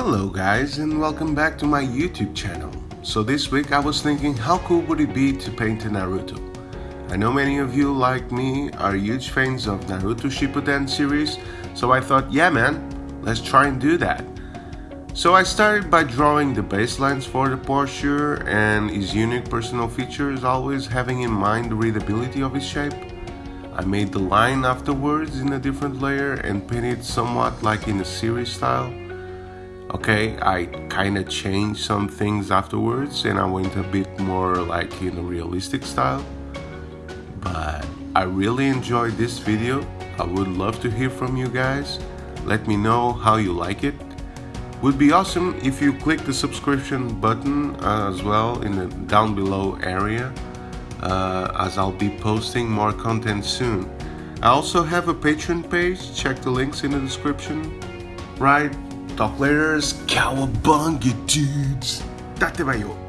Hello guys and welcome back to my YouTube channel. So this week I was thinking how cool would it be to paint a Naruto? I know many of you like me are huge fans of Naruto Shippuden series so I thought yeah man, let's try and do that. So I started by drawing the baselines for the posture and his unique personal features always having in mind the readability of his shape. I made the line afterwards in a different layer and painted somewhat like in a series style. Okay, I kinda changed some things afterwards and I went a bit more like in a realistic style. But I really enjoyed this video. I would love to hear from you guys. Let me know how you like it. Would be awesome if you click the subscription button uh, as well in the down below area uh, as I'll be posting more content soon. I also have a Patreon page, check the links in the description. Right, talk later, cowabunga dudes! Date ba